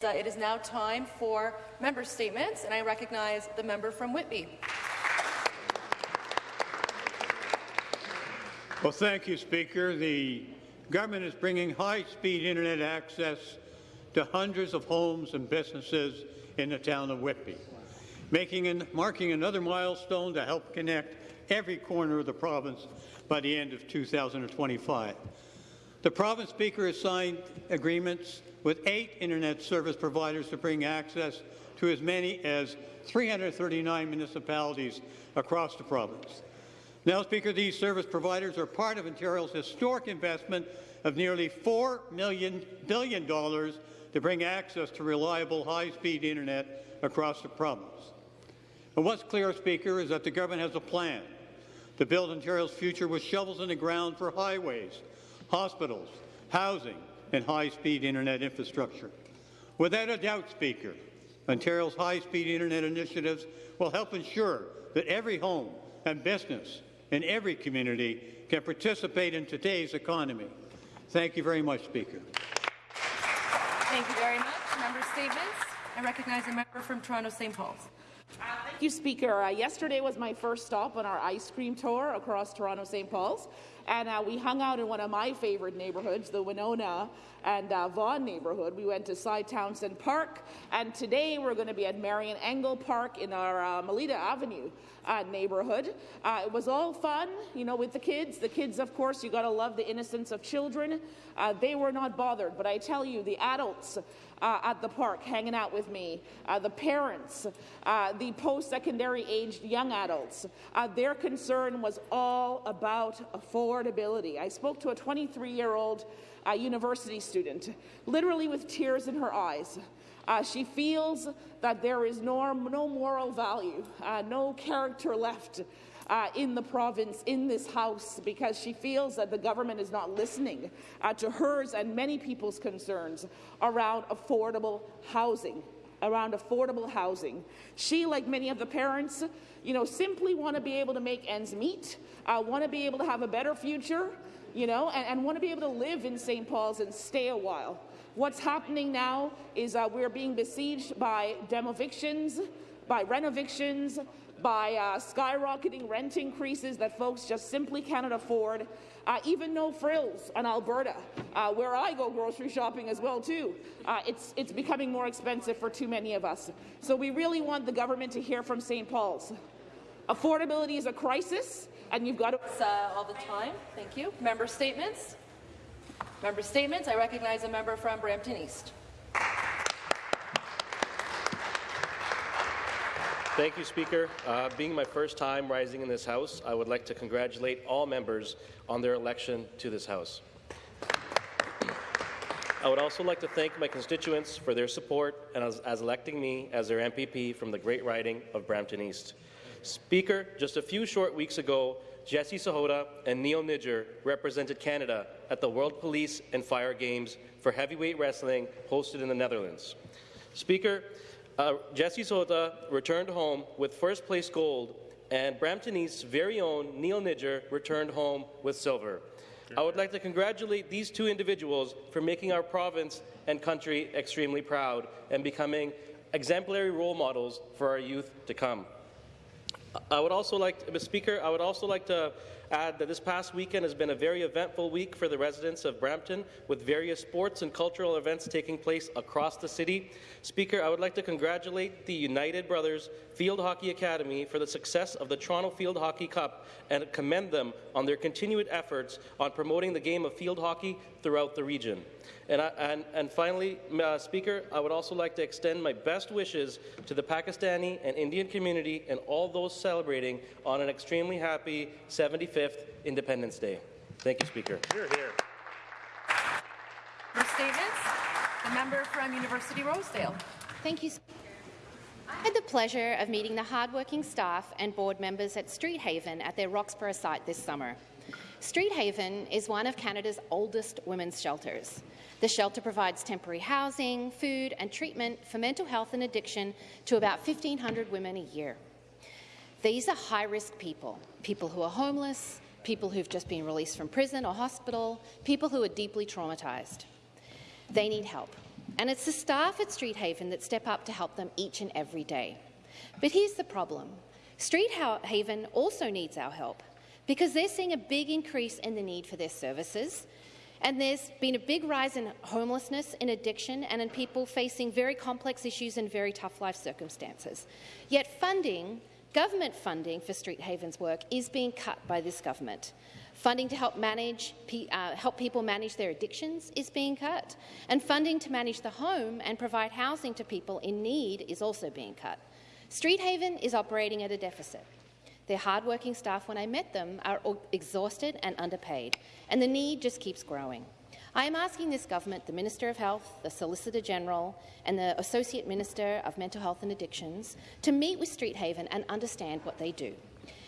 It is now time for member statements, and I recognize the member from Whitby. Well, thank you, Speaker. The government is bringing high-speed internet access to hundreds of homes and businesses in the town of Whitby, making and marking another milestone to help connect every corner of the province by the end of 2025. The province speaker has signed agreements with eight internet service providers to bring access to as many as 339 municipalities across the province. Now, Speaker, these service providers are part of Ontario's historic investment of nearly $4 million billion dollars to bring access to reliable high-speed internet across the province. And what's clear, Speaker, is that the government has a plan to build Ontario's future with shovels in the ground for highways, hospitals, housing, and high-speed internet infrastructure. Without a doubt, Speaker, Ontario's high-speed internet initiatives will help ensure that every home and business in every community can participate in today's economy. Thank you very much, Speaker. Thank you very much. Member statements. I recognize a member from Toronto St. Paul's. Thank you, Speaker. Uh, yesterday was my first stop on our ice cream tour across Toronto St. Paul's, and uh, we hung out in one of my favourite neighbourhoods, the Winona and uh, Vaughan neighbourhood. We went to Cy Townsend Park, and today we're going to be at Marion Engel Park in our uh, Melita Avenue uh, neighbourhood. Uh, it was all fun, you know, with the kids. The kids, of course, you got to love the innocence of children. Uh, they were not bothered, but I tell you, the adults uh, at the park hanging out with me, uh, the parents, the post-secondary aged young adults, their concern was all about affordability. I spoke to a 23-year-old uh, university student, literally with tears in her eyes. Uh, she feels that there is no, no moral value, uh, no character left uh, in the province, in this House, because she feels that the government is not listening uh, to hers and many people's concerns around affordable housing around affordable housing. She, like many of the parents, you know, simply want to be able to make ends meet, uh, want to be able to have a better future, you know, and, and want to be able to live in St. Paul's and stay a while. What's happening now is uh, we're being besieged by demovictions, by renovictions, by uh, skyrocketing rent increases that folks just simply cannot afford. Uh, even no frills in Alberta, uh, where I go grocery shopping as well too. Uh, it's, it's becoming more expensive for too many of us. So we really want the government to hear from St. Paul's. Affordability is a crisis, and you've got to... Uh, all the time. Thank you. Member statements. Member statements. I recognize a member from Brampton East. Thank you, Speaker. Uh, being my first time rising in this House, I would like to congratulate all members on their election to this House. I would also like to thank my constituents for their support and as, as, electing me as their MPP from the great riding of Brampton East. Speaker, just a few short weeks ago, Jesse Sahota and Neil Nidger represented Canada at the World Police and Fire Games for heavyweight wrestling hosted in the Netherlands. Speaker, uh, Jesse Sahota returned home with first place gold, and Brampton East's very own Neil Nidger returned home with silver. I would like to congratulate these two individuals for making our province and country extremely proud and becoming exemplary role models for our youth to come. I would also like, to, Speaker, I would also like to add that this past weekend has been a very eventful week for the residents of Brampton, with various sports and cultural events taking place across the city. Speaker, I would like to congratulate the United Brothers Field Hockey Academy for the success of the Toronto Field Hockey Cup and commend them on their continued efforts on promoting the game of field hockey throughout the region. And, I, and, and finally, uh, Speaker, I would also like to extend my best wishes to the Pakistani and Indian community and all those celebrating on an extremely happy 75th Independence Day. Thank you, Speaker. Hear, hear. For statements, the member from University Rosedale. Thank you, Speaker. I had the pleasure of meeting the hardworking staff and board members at Street Haven at their Roxborough site this summer. Street Haven is one of Canada's oldest women's shelters. The shelter provides temporary housing, food and treatment for mental health and addiction to about 1,500 women a year. These are high-risk people, people who are homeless, people who've just been released from prison or hospital, people who are deeply traumatized. They need help. and it's the staff at Street Haven that step up to help them each and every day. But here's the problem. Street Haven also needs our help because they're seeing a big increase in the need for their services, and there's been a big rise in homelessness, in addiction, and in people facing very complex issues and very tough life circumstances. Yet funding, government funding for Street Haven's work is being cut by this government. Funding to help, manage, uh, help people manage their addictions is being cut, and funding to manage the home and provide housing to people in need is also being cut. Street Haven is operating at a deficit. Their hardworking staff, when I met them, are exhausted and underpaid, and the need just keeps growing. I am asking this government, the Minister of Health, the Solicitor General and the Associate Minister of Mental Health and Addictions to meet with Street Haven and understand what they do,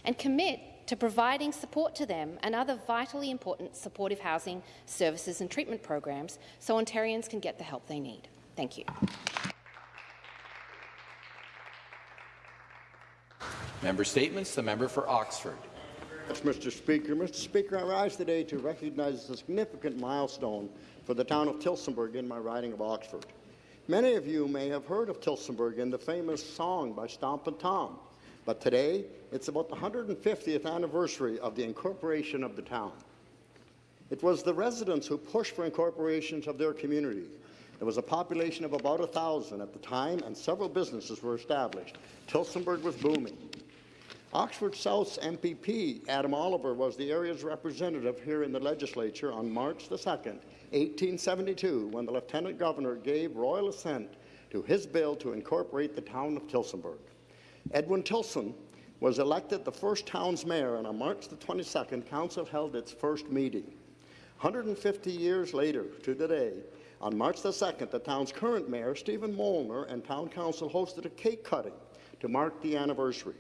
and commit to providing support to them and other vitally important supportive housing services and treatment programs so Ontarians can get the help they need. Thank you. Member Statements. The member for Oxford. Mr. Speaker. Mr. Speaker, I rise today to recognize a significant milestone for the town of Tillsonburg in my riding of Oxford. Many of you may have heard of Tillsonburg in the famous song by Stompin' Tom, but today it's about the 150th anniversary of the incorporation of the town. It was the residents who pushed for incorporations of their community. There was a population of about 1,000 at the time, and several businesses were established. Tillsonburg was booming. Oxford South's MPP, Adam Oliver, was the area's representative here in the legislature on March the 2nd, 1872, when the Lieutenant Governor gave royal assent to his bill to incorporate the town of Tillsonburg. Edwin Tillson was elected the first town's mayor, and on March the 22nd, Council held its first meeting. 150 years later to today, on March the 2nd, the town's current mayor, Stephen Molnar, and town council hosted a cake cutting to mark the anniversary.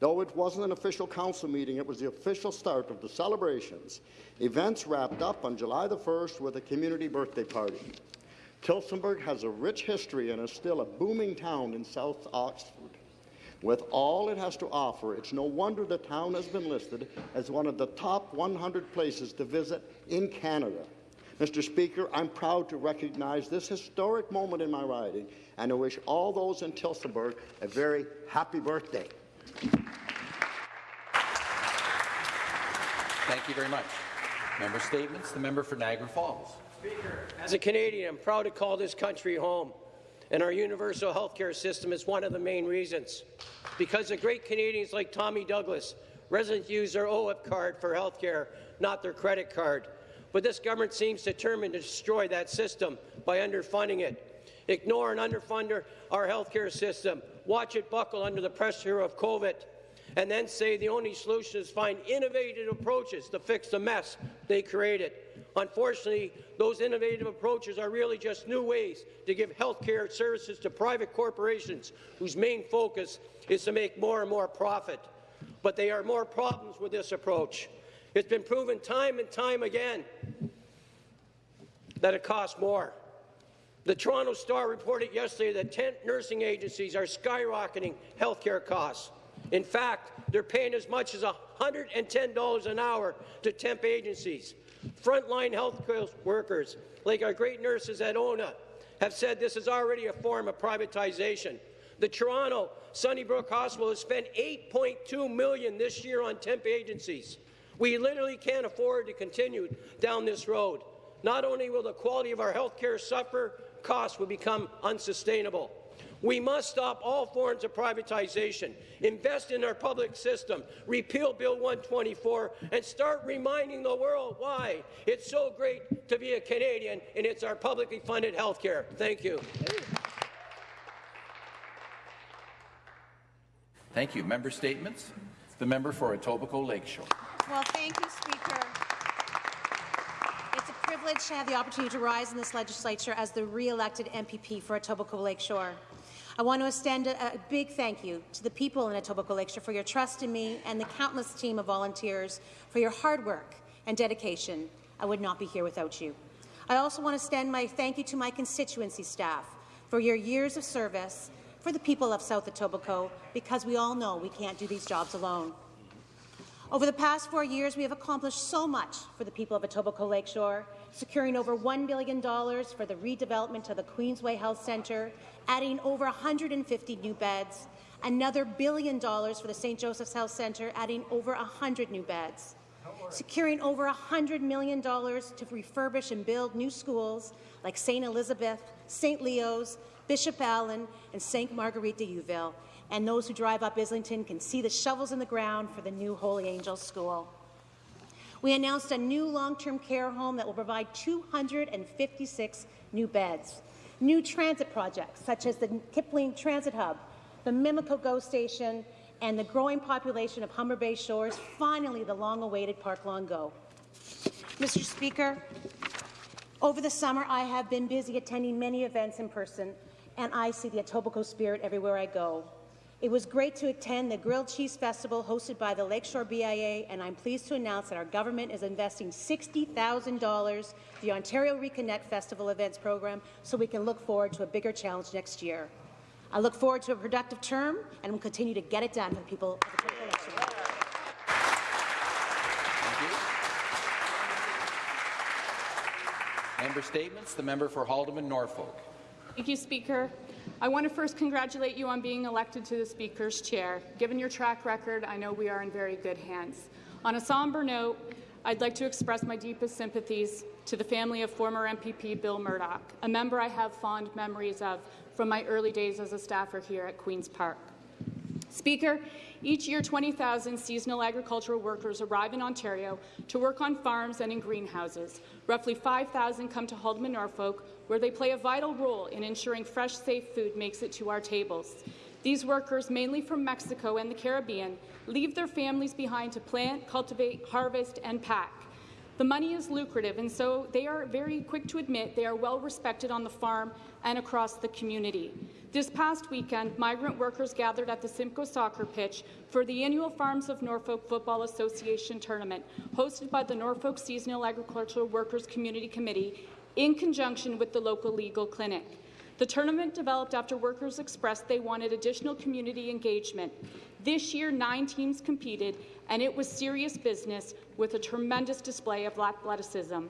Though it wasn't an official council meeting, it was the official start of the celebrations. Events wrapped up on July the 1st with a community birthday party. Tillsonburg has a rich history and is still a booming town in South Oxford. With all it has to offer, it's no wonder the town has been listed as one of the top 100 places to visit in Canada. Mr. Speaker, I'm proud to recognize this historic moment in my riding and I wish all those in Tillsonburg a very happy birthday. Thank you very much. Member statements. The member for Niagara Falls. Speaker, as a Canadian, I'm proud to call this country home and our universal health care system is one of the main reasons. Because of great Canadians like Tommy Douglas, residents use their OHIP card for health care, not their credit card. But this government seems determined to destroy that system by underfunding it. Ignore and underfund our health care system. Watch it buckle under the pressure of COVID and then say the only solution is find innovative approaches to fix the mess they created. Unfortunately, those innovative approaches are really just new ways to give health care services to private corporations whose main focus is to make more and more profit. But there are more problems with this approach. It's been proven time and time again that it costs more. The Toronto Star reported yesterday that 10 nursing agencies are skyrocketing health care costs. In fact, they're paying as much as $110 an hour to temp agencies. Frontline health workers, like our great nurses at ONA, have said this is already a form of privatization. The Toronto Sunnybrook Hospital has spent 8.2 million this year on temp agencies. We literally can't afford to continue down this road. Not only will the quality of our health care suffer, costs will become unsustainable. We must stop all forms of privatization, invest in our public system, repeal Bill 124, and start reminding the world why it's so great to be a Canadian and it's our publicly funded health care. Thank you. Thank you. Member statements. The member for Etobicoke Lakeshore. Well, thank you, Speaker. It's a privilege to have the opportunity to rise in this legislature as the re-elected MPP for Etobicoke Lakeshore. I want to extend a, a, big thank you to the people in Etobicoke Lakeshore for your trust in me and the countless team of volunteers for your hard work and dedication. I would not be here without you. I also want to extend my thank you to my constituency staff for your years of service for the people of South Etobicoke, because we all know we can't do these jobs alone. Over the past four years, we have accomplished so much for the people of Etobicoke Lakeshore, securing over $1 billion for the redevelopment of the Queensway Health Centre, adding over 150 new beds, another billion dollars for the St. Joseph's Health Centre, adding over 100 new beds, securing over $100 million to refurbish and build new schools like St. Elizabeth, St. Leo's, Bishop Allen, and St. Marguerite de. And those who drive up Islington can see the shovels in the ground for the new Holy Angels School. We announced a new long-term care home that will provide 256 new beds. New transit projects, such as the Kipling Transit Hub, the Mimico GO Station, and the growing population of Humber Bay Shores, finally the long-awaited Park Lawn GO. Mr. Speaker, over the summer I have been busy attending many events in person, and I see the Etobicoke spirit everywhere I go. It was great to attend the Grilled Cheese Festival hosted by the Lakeshore BIA, and I'm pleased to announce that our government is investing $60,000 for the Ontario Reconnect Festival events program so we can look forward to a bigger challenge next year. I look forward to a productive term and will continue to get it done for the people of the Etobicoke Lakeshore. Member statements. The member for Haldimand Norfolk. Thank you, Speaker. I want to first congratulate you on being elected to the Speaker's chair. Given your track record, I know we are in very good hands. On a somber note, I'd like to express my deepest sympathies to the family of former MPP Bill Murdoch, a member I have fond memories of from my early days as a staffer here at Queen's Park. Speaker, each year 20,000 seasonal agricultural workers arrive in Ontario to work on farms and in greenhouses. Roughly 5,000 come to Haldimand, Norfolk, where they play a vital role in ensuring fresh, safe food makes it to our tables. These workers, mainly from Mexico and the Caribbean, leave their families behind to plant, cultivate, harvest, and pack. The money is lucrative, and so they are very quick to admit they are well respected on the farm and across the community. This past weekend, migrant workers gathered at the Simcoe soccer pitch for the annual Farms of Norfolk Football Association tournament, hosted by the Norfolk Seasonal Agricultural Workers Community Committee in conjunction with the local legal clinic. The tournament developed after workers expressed they wanted additional community engagement. This year, nine teams competed, and it was serious business with a tremendous display of athleticism.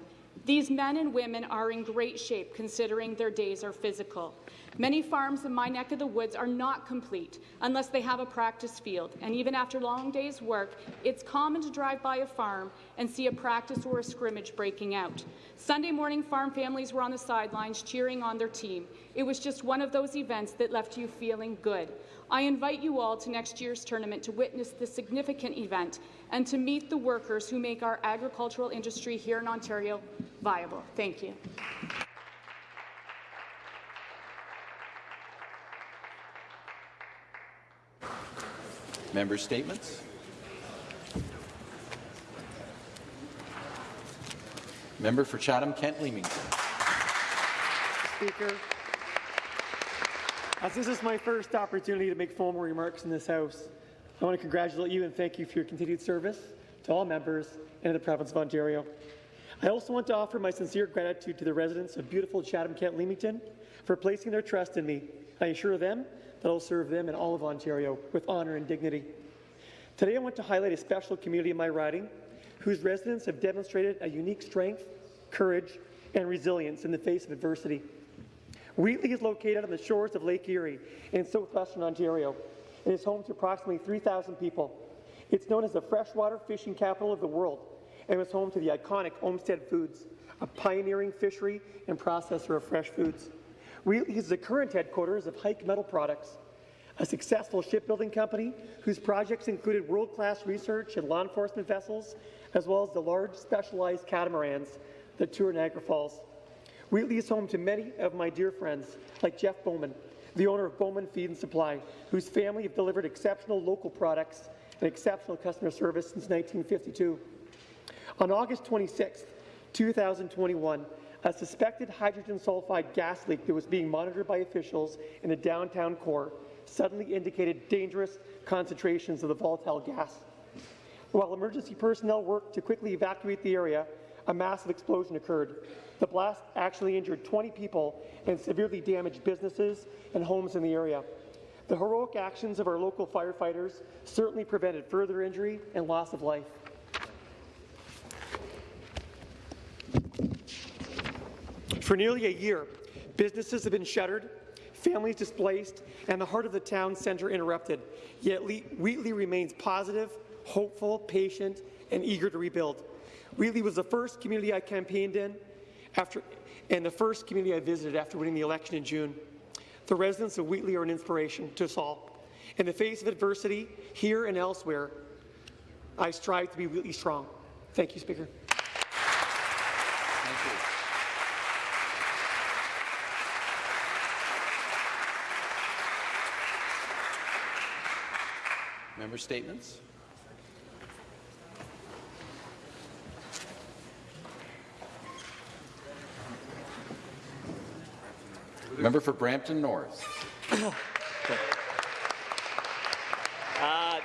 These men and women are in great shape considering their days are physical. Many farms in my neck of the woods are not complete unless they have a practice field, and even after long days' work, it's common to drive by a farm and see a practice or a scrimmage breaking out. Sunday morning, farm families were on the sidelines cheering on their team. It was just one of those events that left you feeling good. I invite you all to next year's tournament to witness this significant event and to meet the workers who make our agricultural industry here in Ontario viable. Thank you. Member statements. Member for Chatham-Kent Leamington. Speaker, as this is my first opportunity to make formal remarks in this House, I want to congratulate you and thank you for your continued service to all members and to the province of Ontario. I also want to offer my sincere gratitude to the residents of beautiful Chatham-Kent Leamington for placing their trust in me. I assure them that I'll serve them and all of Ontario with honour and dignity. Today I want to highlight a special community in my riding whose residents have demonstrated a unique strength, courage, and resilience in the face of adversity. Wheatley is located on the shores of Lake Erie in southwestern Ontario and is home to approximately 3,000 people. It's known as the freshwater fishing capital of the world and was home to the iconic Omstead Foods, a pioneering fishery and processor of fresh foods. Wheatley is the current headquarters of Hike Metal Products, a successful shipbuilding company whose projects included world-class research and law enforcement vessels, as well as the large specialized catamarans that tour Niagara Falls. Wheatley is home to many of my dear friends, like Jeff Bowman, the owner of Bowman Feed and Supply, whose family have delivered exceptional local products and exceptional customer service since 1952. On August 26, 2021, a suspected hydrogen sulfide gas leak that was being monitored by officials in the downtown core suddenly indicated dangerous concentrations of the volatile gas. While emergency personnel worked to quickly evacuate the area, a massive explosion occurred. The blast actually injured 20 people and severely damaged businesses and homes in the area. The heroic actions of our local firefighters certainly prevented further injury and loss of life. For nearly a year, businesses have been shuttered, families displaced, and the heart of the town centre interrupted. Yet Wheatley remains positive, hopeful, patient, and eager to rebuild. Wheatley was the first community I campaigned in after, and the first community I visited after winning the election in June. The residents of Wheatley are an inspiration to us all. In the face of adversity, here and elsewhere, I strive to be Wheatley strong. Thank you, Speaker. Thank you. Member statements? Member for Brampton North. Uh,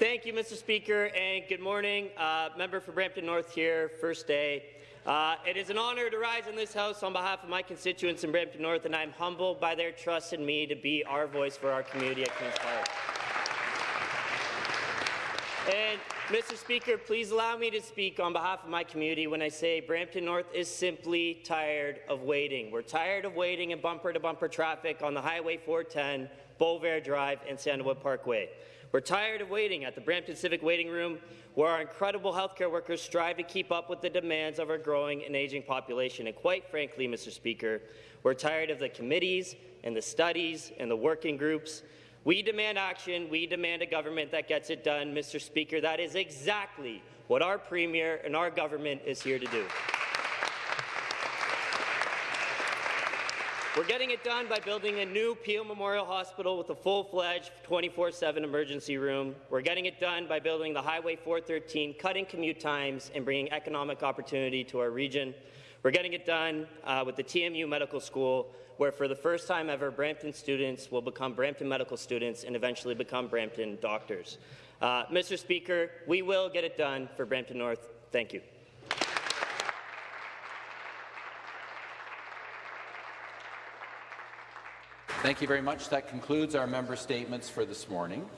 Thank you, Mr. Speaker, and good morning. Uh, member for Brampton North here, first day. Uh, it is an honour to rise in this House on behalf of my constituents in Brampton North, and I'm humbled by their trust in me to be our voice for our community at Queen's Park. And, Mr. Speaker, please allow me to speak on behalf of my community when I say Brampton North is simply tired of waiting. We're tired of waiting in bumper-to-bumper traffic on the Highway 410, Bovaird Drive, and Sandalwood Parkway. We're tired of waiting at the Brampton Civic Waiting Room, where our incredible healthcare workers strive to keep up with the demands of our growing and aging population. And quite frankly, Mr. Speaker, we're tired of the committees and the studies and the working groups. We demand action. We demand a government that gets it done. Mr. Speaker, that is exactly what our Premier and our government is here to do. We're getting it done by building a new Peel Memorial Hospital with a full-fledged 24-7 emergency room. We're getting it done by building the Highway 413, cutting commute times, and bringing economic opportunity to our region. We're getting it done uh, with the TMU Medical School, where for the first time ever, Brampton students will become Brampton medical students and eventually become Brampton doctors. Uh, Mr. Speaker, we will get it done for Brampton North. Thank you. Thank you very much. That concludes our member statements for this morning.